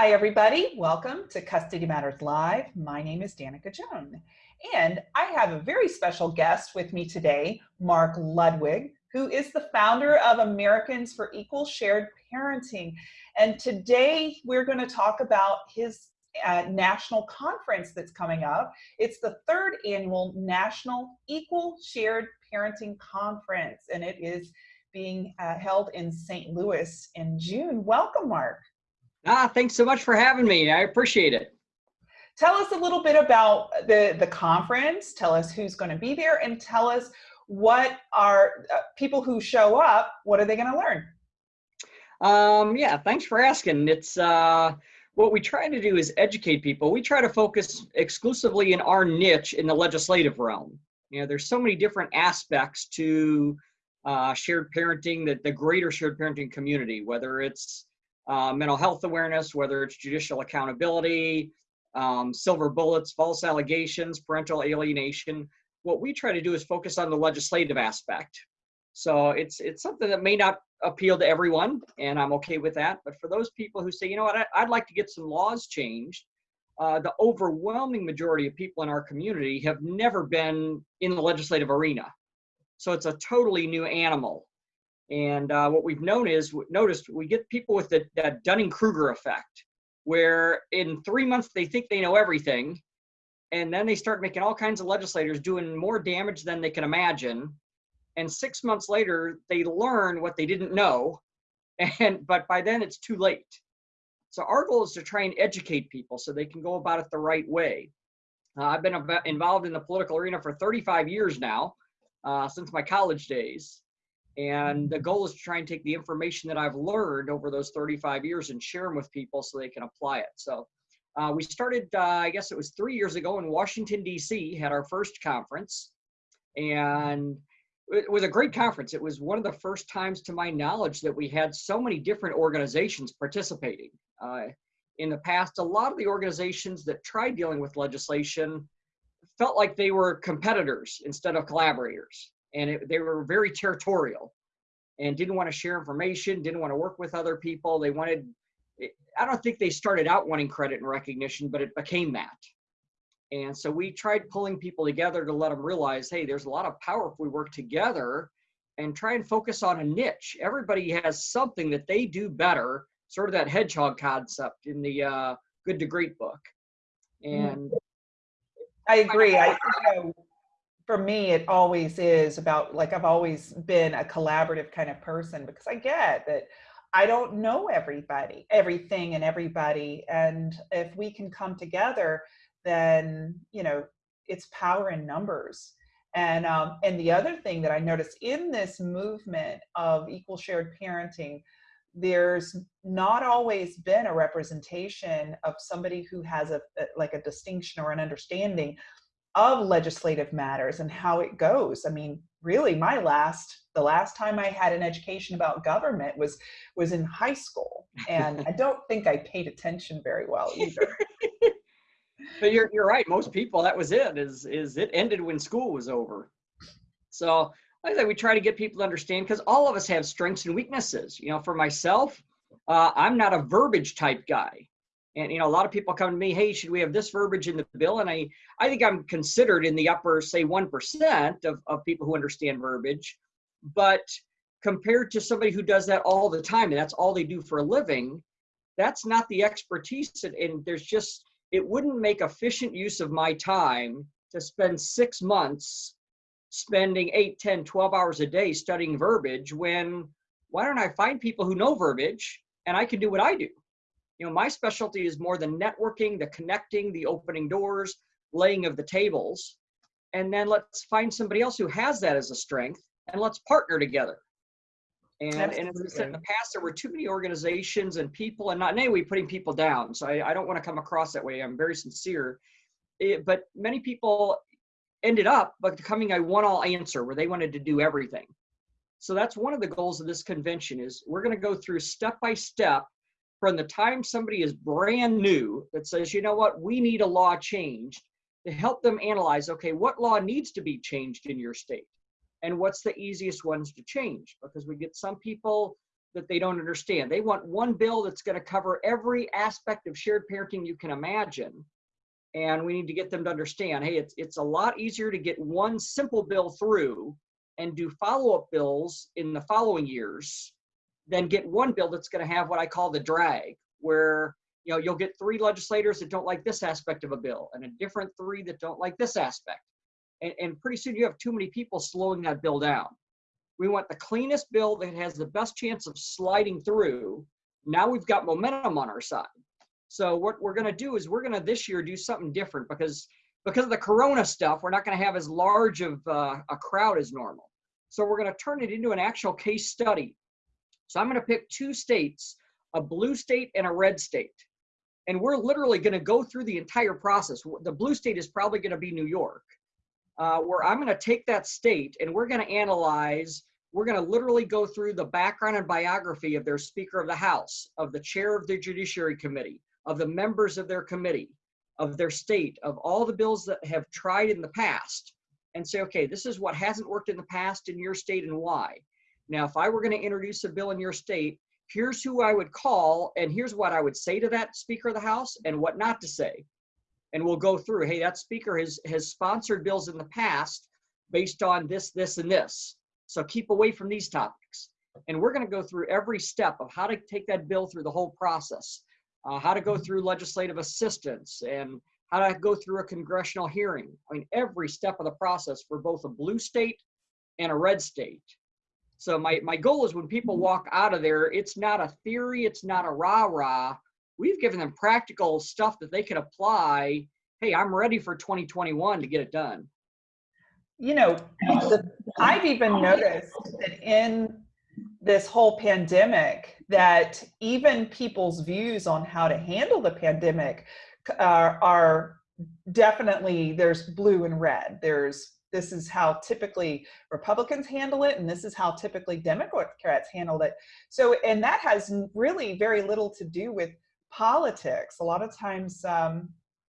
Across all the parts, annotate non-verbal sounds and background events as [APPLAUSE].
Hi, everybody. Welcome to Custody Matters Live. My name is Danica Joan, and I have a very special guest with me today, Mark Ludwig, who is the founder of Americans for Equal Shared Parenting. And today we're going to talk about his uh, national conference that's coming up. It's the third annual National Equal Shared Parenting Conference, and it is being uh, held in St. Louis in June. Welcome, Mark. Ah, thanks so much for having me. I appreciate it. Tell us a little bit about the, the conference. Tell us who's going to be there and tell us what are uh, people who show up, what are they going to learn? Um, yeah, thanks for asking. It's uh, what we try to do is educate people. We try to focus exclusively in our niche in the legislative realm. You know, there's so many different aspects to uh, shared parenting, that the greater shared parenting community, whether it's uh, mental health awareness, whether it's judicial accountability, um, silver bullets, false allegations, parental alienation. What we try to do is focus on the legislative aspect. So it's it's something that may not appeal to everyone, and I'm okay with that. But for those people who say, you know what, I, would like to get some laws changed, uh, the overwhelming majority of people in our community have never been in the legislative arena. So it's a totally new animal. And uh, what we've known is noticed we get people with the, that Dunning-Kruger effect, where in three months they think they know everything, and then they start making all kinds of legislators doing more damage than they can imagine. And six months later, they learn what they didn't know, [LAUGHS] and but by then it's too late. So our goal is to try and educate people so they can go about it the right way. Uh, I've been involved in the political arena for 35 years now, uh, since my college days. And the goal is to try and take the information that I've learned over those 35 years and share them with people so they can apply it. So uh, we started, uh, I guess it was three years ago in Washington, D.C., had our first conference. And it was a great conference. It was one of the first times, to my knowledge, that we had so many different organizations participating. Uh, in the past, a lot of the organizations that tried dealing with legislation felt like they were competitors instead of collaborators and it, they were very territorial and didn't want to share information, didn't want to work with other people. They wanted, I don't think they started out wanting credit and recognition, but it became that. And so we tried pulling people together to let them realize, hey, there's a lot of power if we work together and try and focus on a niche. Everybody has something that they do better, sort of that hedgehog concept in the uh, Good to Great book. Mm. And I agree. I, you know, for me, it always is about like I've always been a collaborative kind of person because I get that I don't know everybody, everything and everybody. And if we can come together, then, you know, it's power in numbers. And, um, and the other thing that I noticed in this movement of equal shared parenting, there's not always been a representation of somebody who has a, a like a distinction or an understanding of legislative matters and how it goes. I mean, really my last, the last time I had an education about government was, was in high school. And I don't think I paid attention very well either. [LAUGHS] but you're, you're right. Most people, that was it, is, is it ended when school was over. So I said, we try to get people to understand because all of us have strengths and weaknesses. You know, for myself, uh, I'm not a verbiage type guy and you know a lot of people come to me hey should we have this verbiage in the bill? And i i think i'm considered in the upper say 1% of, of people who understand verbiage. But compared to somebody who does that all the time and that's all they do for a living that's not the expertise. And, and there's just it wouldn't make efficient use of my time to spend six months spending 8 10 12 hours a day studying verbiage when why don't i find people who know verbiage and i can do what i do you know, my specialty is more the networking, the connecting, the opening doors, laying of the tables. And then let's find somebody else who has that as a strength and let's partner together. And, and as I said in the past, there were too many organizations and people, and not in any way putting people down. So I, I don't want to come across that way. I'm very sincere. It, but many people ended up becoming a one-all answer where they wanted to do everything. So that's one of the goals of this convention is we're going to go through step by step from the time somebody is brand new that says, you know what, we need a law changed to help them analyze, okay, what law needs to be changed in your state? And what's the easiest ones to change? Because we get some people that they don't understand. They want one bill that's going to cover every aspect of shared parenting you can imagine. And we need to get them to understand, hey, it's, it's a lot easier to get one simple bill through and do follow-up bills in the following years than get one bill that's going to have what I call the drag, where you know you'll get three legislators that don't like this aspect of a bill and a different three that don't like this aspect. And, and pretty soon you have too many people slowing that bill down. We want the cleanest bill that has the best chance of sliding through. Now we've got momentum on our side. So what we're going to do is we're going to this year do something different because because of the corona stuff, we're not going to have as large of uh, a crowd as normal. So we're going to turn it into an actual case study. So I'm going to pick two states, a blue state and a red state. And we're literally going to go through the entire process. The blue state is probably going to be New York, uh, where I'm going to take that state and we're going to analyze, we're going to literally go through the background and biography of their Speaker of the House, of the chair of the Judiciary Committee, of the members of their committee, of their state, of all the bills that have tried in the past, and say, okay, this is what hasn't worked in the past in your state and why. Now, if I were going to introduce a bill in your state, here's who I would call, and here's what I would say to that Speaker of the House and what not to say. And we'll go through, hey, that speaker has, has sponsored bills in the past based on this, this, and this. So keep away from these topics. And we're going to go through every step of how to take that bill through the whole process uh, how to go through legislative assistance and how to go through a congressional hearing. I mean, every step of the process for both a blue state and a red state. So my, my goal is when people mm-hmm. walk out of there, it's not a theory, it's not a rah-rah. We've given them practical stuff that they can apply. Hey, I'm ready for 2021 to get it done. You know, I've even noticed that in this whole pandemic that even people's views on how to handle the pandemic are, are definitely there's blue and red there's this is how typically republicans handle it and this is how typically democrats handled it. So and that has really very little to do with politics. A lot of times um,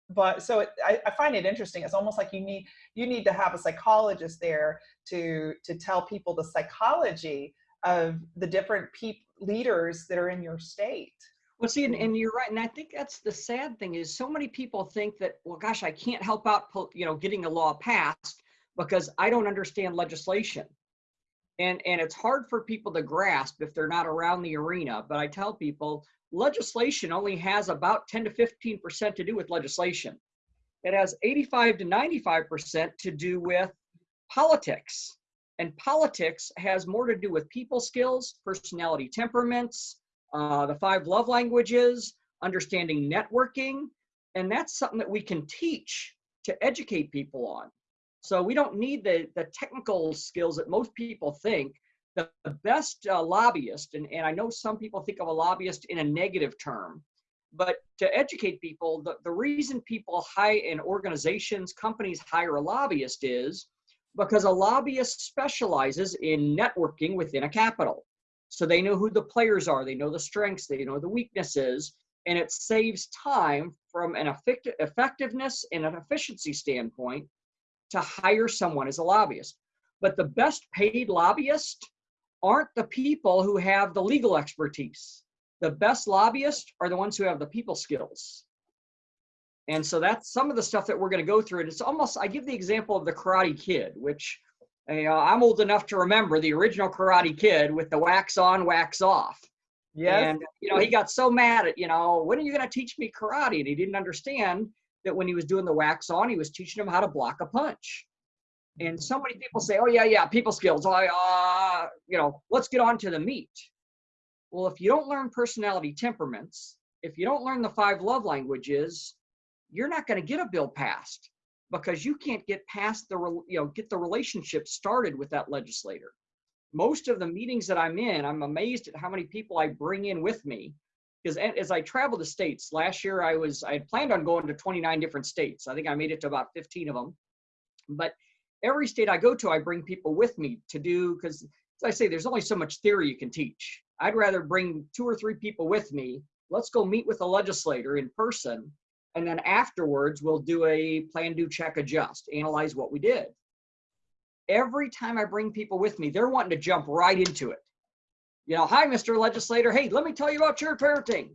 but so it, I, I, find it interesting. It's almost like you need you need to have a psychologist there to to tell people the psychology of the different people leaders that are in your state. Well see and, and, you're right and i think that's the sad thing is so many people think that well gosh i can't help out you know getting a law passed because i don't understand legislation and and it's hard for people to grasp if they're not around the arena but i tell people legislation only has about 10 to 15 percent to do with legislation it has 85 to 95 percent to do with politics and politics has more to do with people skills, personality temperaments, uh, the five love languages, understanding networking. And that's something that we can teach to educate people on. So we don't need the, the technical skills that most people think. The, the best uh, lobbyist, and, and I know some people think of a lobbyist in a negative term, but to educate people, the, the reason people hire in organizations, companies hire a lobbyist is because a lobbyist specializes in networking within a capital. So they know who the players are, they know the strengths, they know the weaknesses, and it saves time from an effectiveness and an efficiency standpoint to hire someone as a lobbyist. But the best paid lobbyists aren't the people who have the legal expertise. The best lobbyists are the ones who have the people skills. And so that's some of the stuff that we're going to go through. And it's almost, I give the example of the Karate Kid, which you know, I'm old enough to remember the original Karate Kid with the wax on, wax off. Yeah. And, you know, he got so mad at, you know, when are you going to teach me karate? And he didn't understand that when he was doing the wax on, he was teaching him how to block a punch. And so many people say, oh, yeah, yeah, people skills. I, uh, you know, let's get on to the meat. Well, if you don't learn personality temperaments, if you don't learn the five love languages, you're not going to get a bill passed because you can't get past the you know get the relationship started with that legislator most of the meetings that i'm in i'm amazed at how many people i bring in with me because as i travel the states last year i was i had planned on going to 29 different states i think i made it to about 15 of them but every state i go to i bring people with me to do because as i say there's only so much theory you can teach i'd rather bring two or three people with me let's go meet with a legislator in person and then afterwards, we'll do a plan, do, check, adjust, analyze what we did. Every time I bring people with me, they're wanting to jump right into it. You know, hi, Mr. Legislator. Hey, let me tell you about your parenting.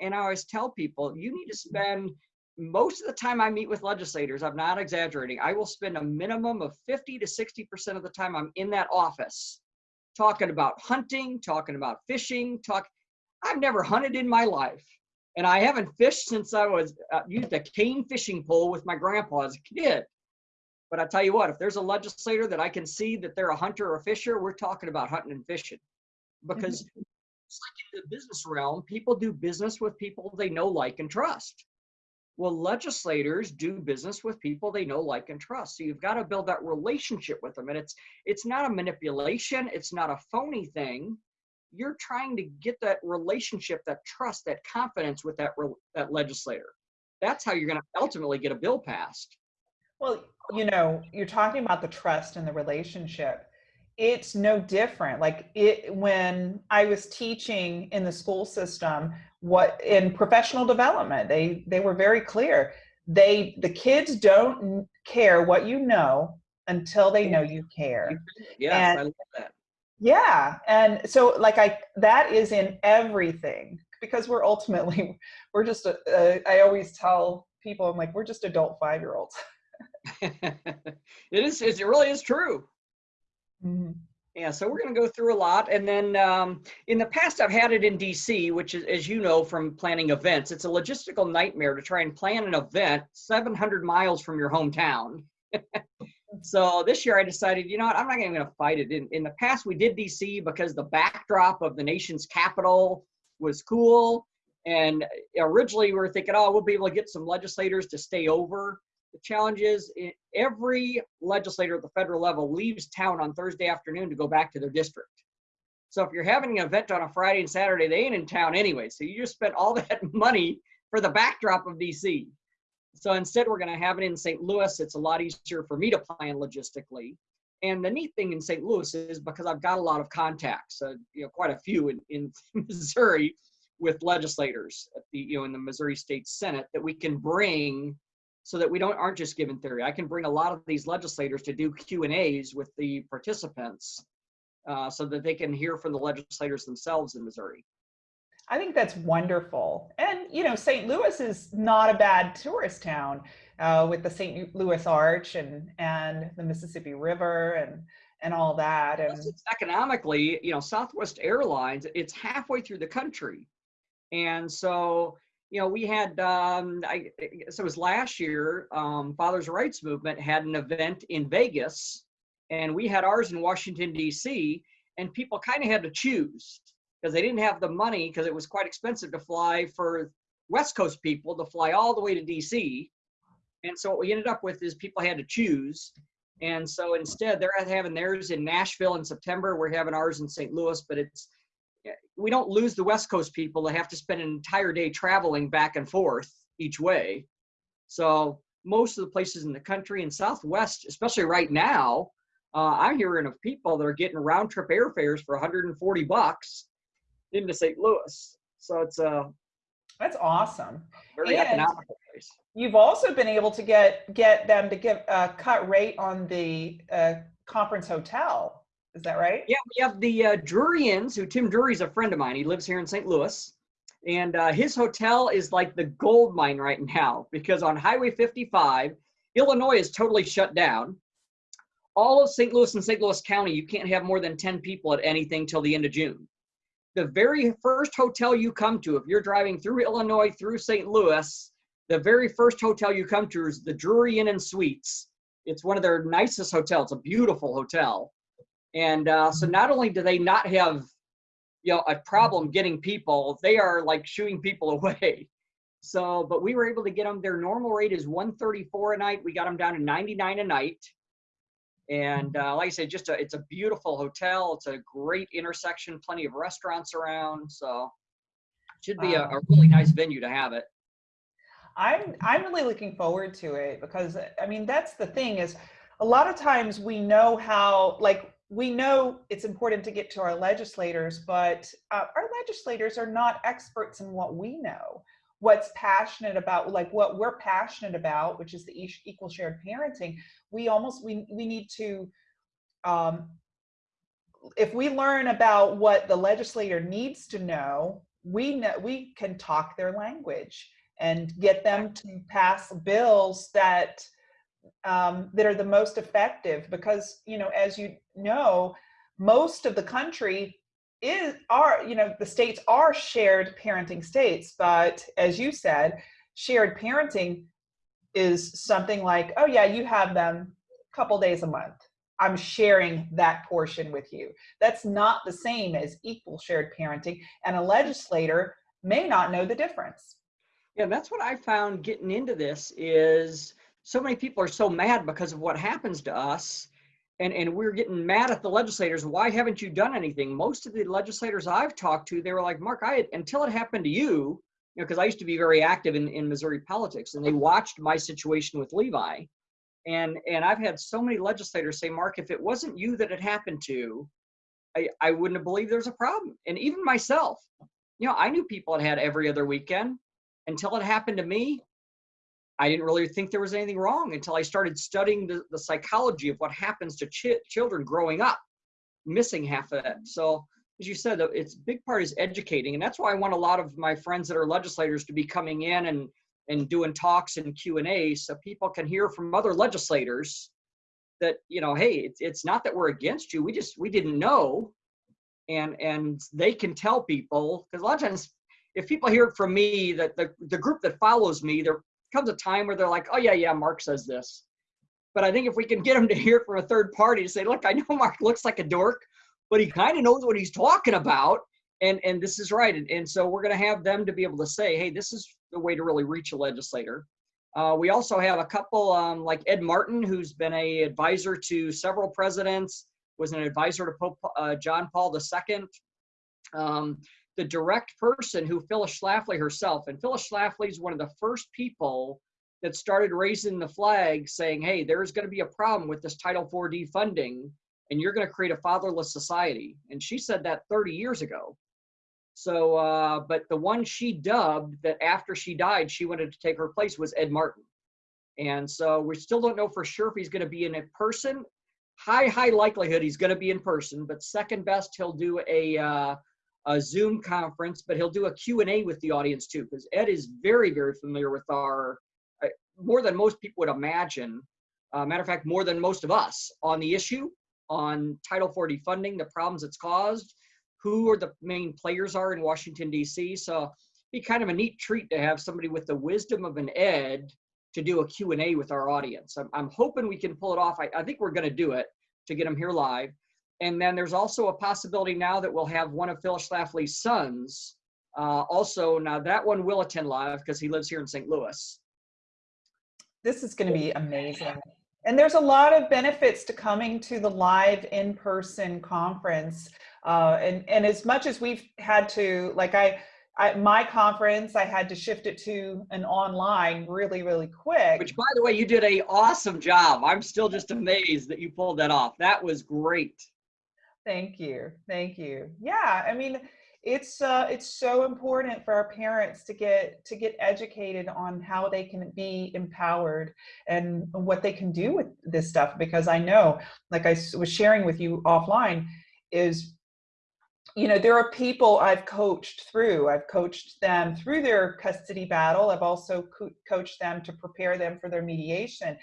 And I always tell people, you need to spend most of the time I meet with legislators, I'm not exaggerating, I will spend a minimum of 50 to 60% of the time I'm in that office talking about hunting, talking about fishing, talk. I've never hunted in my life. And I haven't fished since I was uh, used a cane fishing pole with my grandpa as a kid. But I tell you what, if there's a legislator that I can see that they're a hunter or a fisher, we're talking about hunting and fishing. Because mm-hmm. it's like in the business realm, people do business with people they know, like, and trust. Well, legislators do business with people they know, like, and trust. So you've got to build that relationship with them. And it's it's not a manipulation, it's not a phony thing. You're trying to get that relationship, that trust, that confidence with that re- that legislator. That's how you're going to ultimately get a bill passed. Well, you know, you're talking about the trust and the relationship. It's no different. Like it when I was teaching in the school system, what in professional development, they they were very clear. They the kids don't care what you know until they know you care. Yeah, And- I love that. Yeah, and so like I that is in everything because we're ultimately [LAUGHS] we're just a, a, I always tell people I'm like we're just adult 5-year-olds. [LAUGHS] it is. It really is true. Mhm. Yeah, so we're going to go through a lot. And then um, in the past, I've had it in DC, which is, as you know from planning events, it's a logistical nightmare to try and plan an event 700 miles from your hometown. [LAUGHS] so this year I decided, you know what, I'm not even going to fight it. In, in the past, we did DC because the backdrop of the nation's capital was cool. And originally we were thinking, oh, we'll be able to get some legislators to stay over. The challenge is i- every legislator at the federal level leaves town on Thursday afternoon to go back to their district. So if you're having an event on a Friday and Saturday, they ain't in town anyway. So you just spent all [LAUGHS] that money for the backdrop of DC. So instead, we're going to have it in St. Louis. It's a lot easier for me to plan logistically. And the neat thing in St. Louis is because I've got a lot of contacts, uh, you know, quite a few in, in [LAUGHS] Missouri with legislators at the, you know, in the Missouri State Senate that we can bring so that we don't aren't just given theory. I can bring a lot of these legislators to do Q and A's with the participants, uh, so that they can hear from the legislators themselves in Missouri. I think that's wonderful. And, you know, St. Louis is not a bad tourist town uh, with the St. Louis Arch and, and the Mississippi River and, and all that. And it's economically, you know, Southwest Airlines, it's halfway through the country. And so, you know, we had, um, I guess it was last year, um, Father's Rights Movement had an event in Vegas, and we had ours in Washington, D.C., and people kind of had to choose because they didn't have the money because it was quite expensive to fly for West Coast people to fly all the way to D.C. And so what we ended up with is people had to choose. And so instead, they're having theirs in Nashville in September. We're having ours in St. Louis, but it's we don't lose the West Coast people that have to spend an entire day traveling back and forth each way. So most of the places in the country and Southwest, especially right now, uh, I'm hearing of people that are getting round trip airfares for 140 bucks into St. Louis. So it's a that's awesome. very And- economical place. You've also been able to get, get them to give a cut rate on the uh, conference hotel. Is that right? Yeah, we have the uh, Drury Inns, who Tim Drury's a friend of mine. He lives here in St. Louis. And uh, his hotel is like the gold mine right now because on Highway 55, Illinois is totally shut down. All of St. Louis and St. Louis County, you can't have more than 10 people at anything till the end of June. The very first hotel you come to, if you're driving through Illinois, through St. Louis, the very first hotel you come to is the Drury Inn and Suites. It's one of their nicest hotels. A beautiful hotel. And uh, so not only do they not have, you know, a problem getting people, they are like shooing people [LAUGHS] away. So, but we were able to get them. Their normal rate is 134 a night. We got them down to 99 a night. And uh, like I said, just a, it's a beautiful hotel. It's a great intersection, plenty of restaurants around. So, should be a, a really nice venue to have it. I'm I'm really looking forward to it because I mean that's the thing is a lot of times we know how like we know it's important to get to our legislators, but uh, our legislators are not experts in what we know. What's passionate about, like what we're passionate about, which is the equal shared parenting. We almost we we need to um, if we learn about what the legislator needs to know, we know we can talk their language and get them to pass bills that um, that are the most effective because you know as you know most of the country is are you know the states are shared parenting states but as you said shared parenting is something like oh yeah you have them a couple days a month. I'm sharing that portion with you. That's not the same as equal shared parenting and a legislator may not know the difference. Yeah, that's what I found getting into this is so many people are so mad because of what happens to us. And, and we're getting mad at the legislators. Why haven't you done anything? Most of the legislators I've talked to, they were like, Mark, I until it happened to you, you know, because I used to be very active in, in Missouri politics and they watched my situation with Levi. And and I've had so many legislators say, Mark, if it wasn't you that it happened to, I, I wouldn't have believed there's a problem. And even myself, you know, I knew people that had every other weekend until it happened to me, I didn't really think there was anything wrong until I started studying the, the psychology of what happens to ch- children growing up, missing half of that. So, as you said, it's big part is educating, and that's why I want a lot of my friends that are legislators to be coming in and and doing talks and Q and A, so people can hear from other legislators that you know, hey, it's it's not that we're against you, we just we didn't know, and and they can tell people because a lot of times if people hear from me that the, the group that follows me there comes a time where they're like oh yeah yeah mark says this. But i think if we can get them to hear from a third party to say look i know [LAUGHS] mark looks like a dork but he kind of knows what he's talking about and and this is right. And, and so we're going to have them to be able to say hey this is the way to really reach a legislator. Uh, we also have a couple um, like ed martin who's been a advisor to several presidents was an advisor to pope uh, john paul ii um, the direct person who Phyllis Schlafly herself, and Phyllis Schlafly is one of the first people that started raising the flag saying, hey, there's going to be a problem with this Title IV funding, and you're going to create a fatherless society. And she said that 30 years ago. So, uh, but the one she dubbed that after she died, she wanted to take her place was Ed Martin. And so we still don't know for sure if he's going to be in person. High, high likelihood he's going to be in person, but second best, he'll do a, uh, a Zoom conference, but he'll do a Q&A with the audience too, because Ed is very, very familiar with our, uh, more than most people would imagine, uh, matter of fact, more than most of us on the issue, on Title 4D funding, the problems it's caused, who are the main players are in Washington, D.C. So be kind of a neat treat to have somebody with the wisdom of an Ed to do a Q&A with our audience. I'm, I'm hoping we can pull it off. I, I think we're going to do it to get them here live. And then there's also a possibility now that we'll have one of Phyllis Schlafly's sons. Uh, also, now that one will attend live because he lives here in St. Louis. This is going to be amazing. [LAUGHS] And there's a lot of benefits to coming to the live in-person conference. Uh, and, and as much as we've had to, like I, I, my conference, I had to shift it to an online really, really quick. Which, by the way, you did a awesome job. I'm still just amazed that you pulled that off. That was great. Thank you. Thank you. Yeah, I mean, it's uh, it's so important for our parents to get to get educated on how they can be empowered and what they can do with this stuff because I know like I was sharing with you offline is you know there are people I've coached through I've coached them through their custody battle I've also co coached them to prepare them for their mediation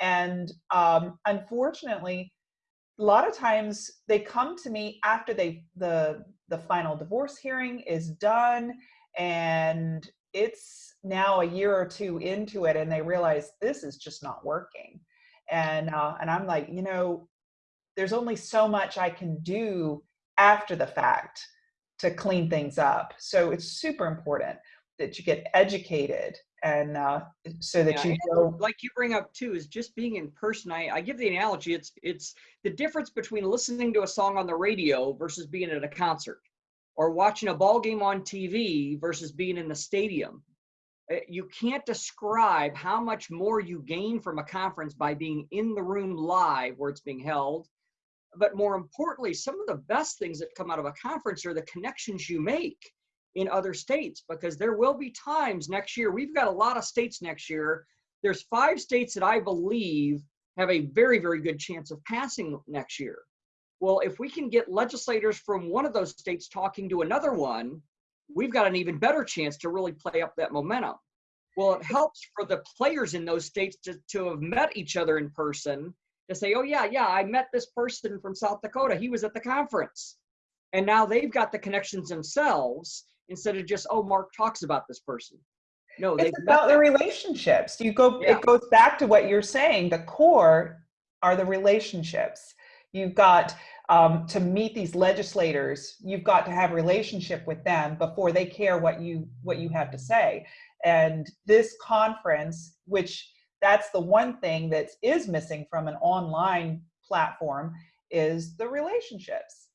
and um, unfortunately a lot of times they come to me after they the the final divorce hearing is done and it's now a year or two into it and they realize this is just not working. And uh, and i'm like you know there's only so much i can do after the fact to clean things up. So it's super important that you get educated and uh, so that yeah, you go like you bring up too is just being in person I, I give the analogy it's it's the difference between listening to a song on the radio versus being at a concert or watching a ball game on tv versus being in the stadium. Eh, you can't describe how much more you gain from a conference by being in the room live where it's being held but more importantly some of the best things that come out of a conference are the connections you make in other states because there will be times next year. We've got a lot of states next year. There's five states that I believe have a very, very good chance of passing next year. Well, if we can get legislators from one of those states talking to another one, we've got an even better chance to really play up that momentum. Well, it helps for the players in those states to, to have met each other in person to say, oh, yeah, yeah, I met this person from South Dakota. He was at the conference. And now they've got the connections themselves instead of just, oh, Mark talks about this person. No, It's about the relationships. You go, Yeah. it goes back to what you're saying. The core are the relationships. You've got um, to meet these legislators. You've got to have relationship with them before they care what you what you have to say. And this conference, which that's the one thing that is missing from an online platform, is the relationships.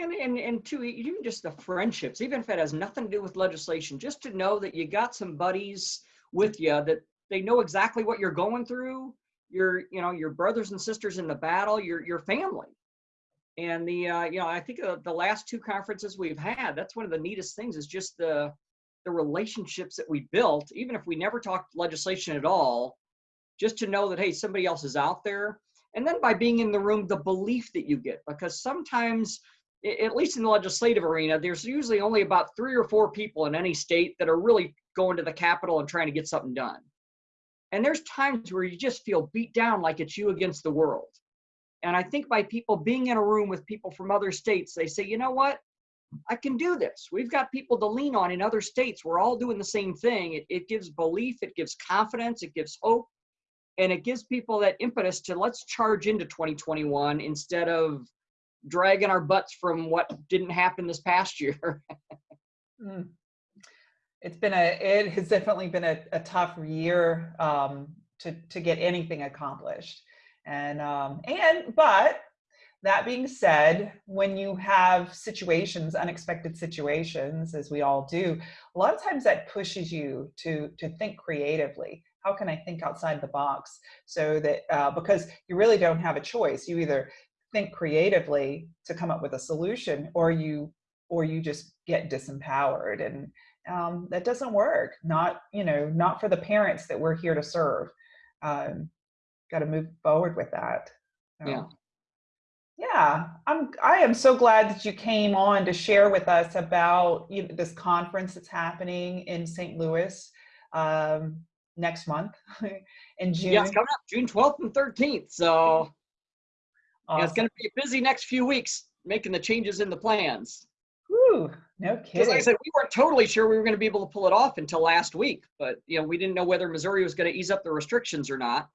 And, and, and two, even just the friendships, even if it has nothing to do with legislation, just to know that you got some buddies with you that they know exactly what you're going through. Your, you know, your brothers and sisters in the battle, your, your family. And the, uh, you know, I think uh, the last two conferences we've had, that's one of the neatest things is just the, the relationships that we built, even if we never talked legislation at all, just to know that, hey, somebody else is out there. And then by being in the room, the belief that you get, because sometimes at least in the legislative arena, there's usually only about three or four people in any state that are really going to the Capitol and trying to get something done. And there's times where you just feel beat down like it's you against the world. And I think by people being in a room with people from other states, they say, you know what? I can do this. We've got people to lean on in other states. We're all doing the same thing. It, it gives belief, it gives confidence, it gives hope, and it gives people that impetus to let's charge into 2021 instead of dragging our butts from what didn't happen this past year. [LAUGHS] Mm. It's been a, it has definitely been a, a tough year um, to, to get anything accomplished. And, um, and, but that being said, when you have situations, unexpected situations, as we all do, a lot of times that pushes you to, to think creatively. How can I think outside the box so that, uh, because you really don't have a choice. You either think creatively to come up with a solution or you or you just get disempowered and um, that doesn't work not you know not for the parents that we're here to serve um, got to move forward with that So, Yeah. yeah i'm i am so glad that you came on to share with us about you know, this conference that's happening in st louis um, next month [LAUGHS] in june Yeah, it's coming up June 12th and 13th. So yeah, it's going to be a busy next few weeks making the changes in the plans. Whew, no Because kidding like I said, we weren't totally sure we were going to be able to pull it off until last week, but you know we didn't know whether Missouri was going to ease up the restrictions or not,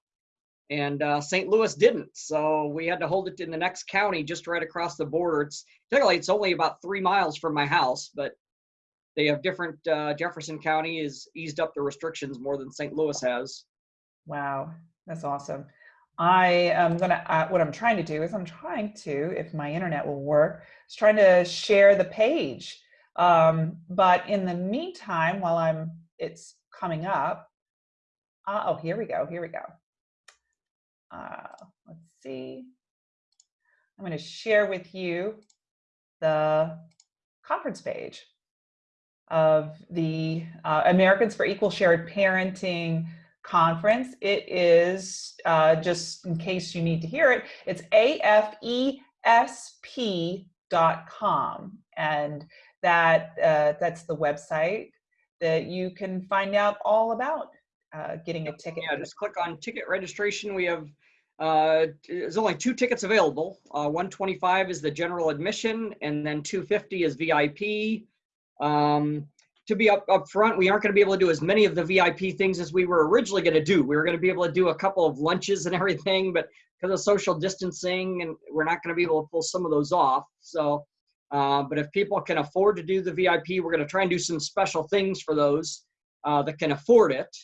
and uh, St. Louis didn't. So we had to hold it in the next county, just right across the border. It's technically it's only about three miles from my house, but they have different. Uh, Jefferson County is eased up the restrictions more than St. Louis has. Wow, that's awesome. I am gonna, uh, what I'm trying to do is I'm trying to, if my internet will work, is trying to share the page. Um, but in the meantime, while I'm, it's coming up. Uh, oh, here we go, here we go. Uh, let's see. I'm gonna share with you the conference page of the uh, Americans for Equal Shared Parenting conference. It is, uh, just in case you need to hear it, it's afesp.com. And that, uh, that's the website that you can find out all about uh, getting a ticket. Yeah, just click on ticket registration. We have, uh, there's only two tickets available. Uh, 125 is the general admission and then 250 is VIP. Um, to be up, up front, we aren't going to be able to do as many of the VIP things as we were originally going to do. We were going to be able to do a couple of lunches and [LAUGHS] everything, but because of social distancing and we're not going to be able to pull some of those off. So, uh, but if people can afford to do the VIP, we're going to try and do some special things for those uh, that can afford it.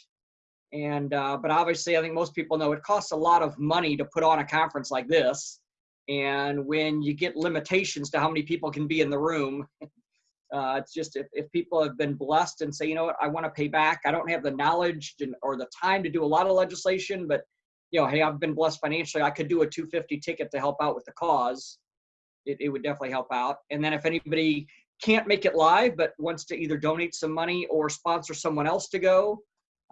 And uh, but obviously, I think most people know it costs a lot of money to put on a conference like this. And when you get limitations to how many people can be in the room, [LAUGHS] uh, it's just if, if people have been blessed and say, you know what, I want to pay back. I don't have the knowledge or the time to do a lot of legislation, but you know, hey, I've been blessed financially. I could do a 250 ticket to help out with the cause. It, it would definitely help out. And then if anybody can't make it live but wants to either donate some money or sponsor someone else to go,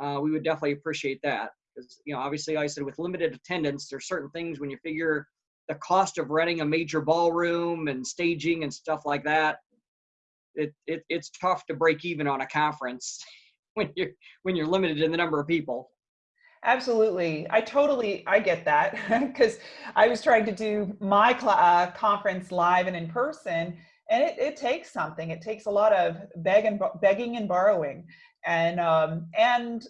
uh, we would definitely appreciate that. Because you know, obviously, like I said with limited attendance, there's certain things when you figure the cost of renting a major ballroom and staging and stuff like that, it, it it's tough to break even on a conference [LAUGHS] when you're when you're limited in the number of people. Absolutely. I totally, I get that [LAUGHS] because I was trying to do my uh, conference live and in person and it, it takes something. It takes a lot of beg and, begging and borrowing. And, um, and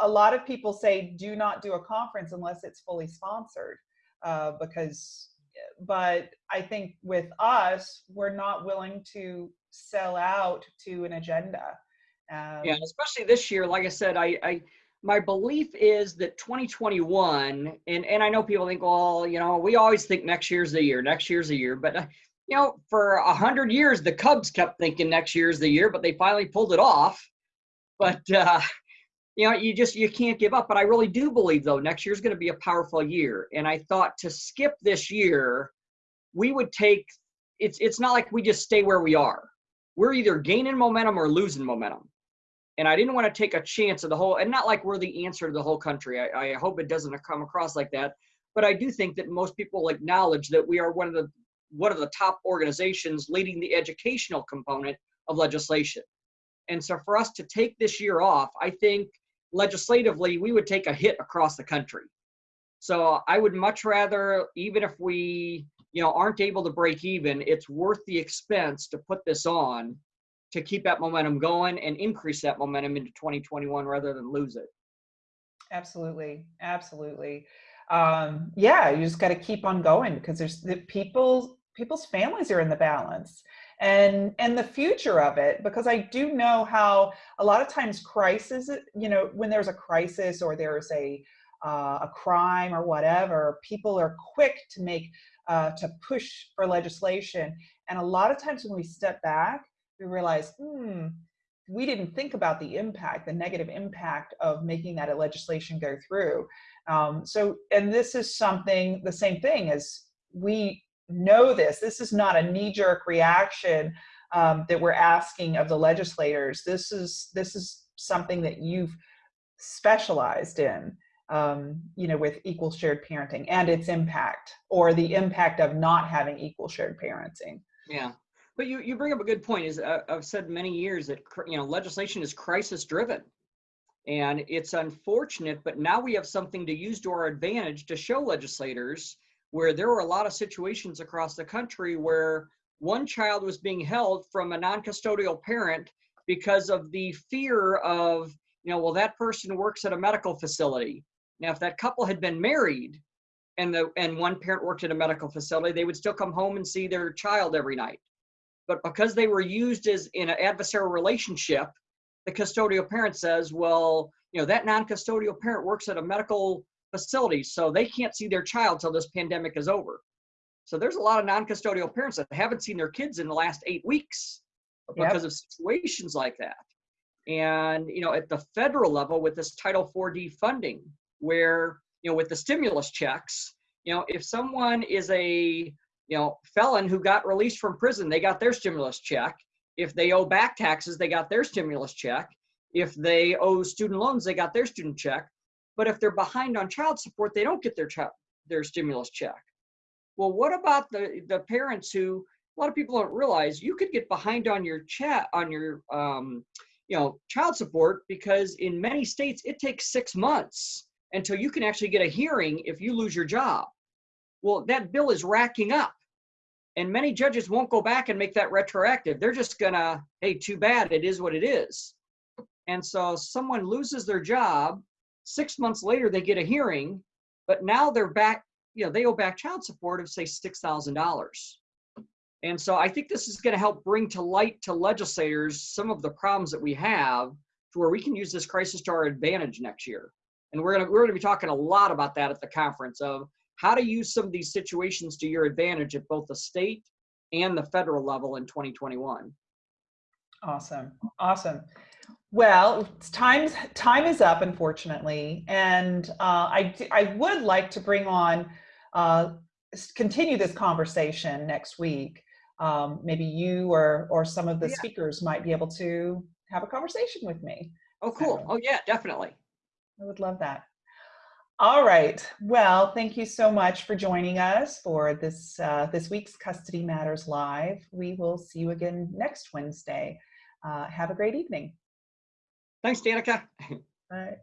a lot of people say, do not do a conference unless it's fully sponsored uh, because, but I think with us, we're not willing to sell out to an agenda. Um, Yeah, especially this year. Like I said, I, I my belief is that 2021, and and I know people think, well, you know, we always think next year's the year, next year's the year, but uh, you know, for a hundred years, the Cubs kept thinking next year's the year, but they finally pulled it off. But uh, you know, you just you can't give up. But I really do believe though, next year's going to be a powerful year. And I thought to skip this year, we would take. It's it's not like we just stay where we are. We're either gaining momentum or losing momentum and I didn't want to take a chance of the whole, and not like we're the answer to the whole country. I, I hope it doesn't come across like that. But I do think that most people acknowledge that we are one of the one of the top organizations leading the educational component of legislation. And so for us to take this year off, I think legislatively we would take a hit across the country. So I would much rather, even if we, you know, aren't able to break even, it's worth the expense to put this on to keep that momentum going and increase that momentum into 2021 rather than lose it. Absolutely, absolutely. Um, yeah, you just got to keep on going because there's the people people's families are in the balance and and the future of it because i do know how a lot of times crisis you know when there's a crisis or there's a uh, a crime or whatever people are quick to make uh, to push for legislation and a lot of times when we step back we realize hmm we didn't think about the impact the negative impact of making that a legislation go through um, so and this is something the same thing as we know this. This is not a knee-jerk reaction um, that we're asking of the legislators. This is this is something that you've specialized in, um, you know, with equal shared parenting and its impact, or the impact of not having equal shared parenting. Yeah, but you you bring up a good point. Is uh, I've said many years that you know legislation is crisis driven. And it's unfortunate, but now we have something to use to our advantage to show legislators where there were a lot of situations across the country where one child was being held from a non-custodial parent because of the fear of you know well that person works at a medical facility now if that couple had been married and the and one parent worked at a medical facility they would still come home and see their child every night but because they were used as in an adversarial relationship the custodial parent says well you know that non-custodial parent works at a medical facility, so they can't see their child till this pandemic is over. So there's a lot of non-custodial parents that haven't seen their kids in the last eight weeks because yep. of situations like that. And you know, at the federal level, with this Title 4D funding, where you know, with the stimulus checks, you know, if someone is a you know felon who got released from prison, they got their stimulus check. If they owe back taxes, they got their stimulus check. If they owe student loans, they got their student check. But if they're behind on child support, they don't get their their stimulus check. Well, what about the the parents who a lot of people don't realize you could get behind on your chat on your um, you know child support because in many states it takes six months until you can actually get a hearing if you lose your job. Well, that bill is racking up. And many judges won't go back and make that retroactive. They're just gonna, hey, too bad, it is what it is. And so someone loses their job Six months later, they get a hearing, but now they're back, you know, they owe back child support of say $6,000. And so I think this is going to help bring to light to legislators some of the problems that we have to where we can use this crisis to our advantage next year. And we're going to, we're to be talking a lot about that at the conference of how to use some of these situations to your advantage at both the state and the federal level in 2021. Awesome. Awesome. Well, time time is up, unfortunately, and uh, I I would like to bring on uh, continue this conversation next week. Um, maybe you or or some of the yeah. speakers might be able to have a conversation with me. Oh, cool. So, oh, yeah, definitely. I would love that. All right. Well, thank you so much for joining us for this uh, this week's Custody Matters Live. We will see you again next Wednesday. Uh, have a great evening. Thanks, Danica. Bye.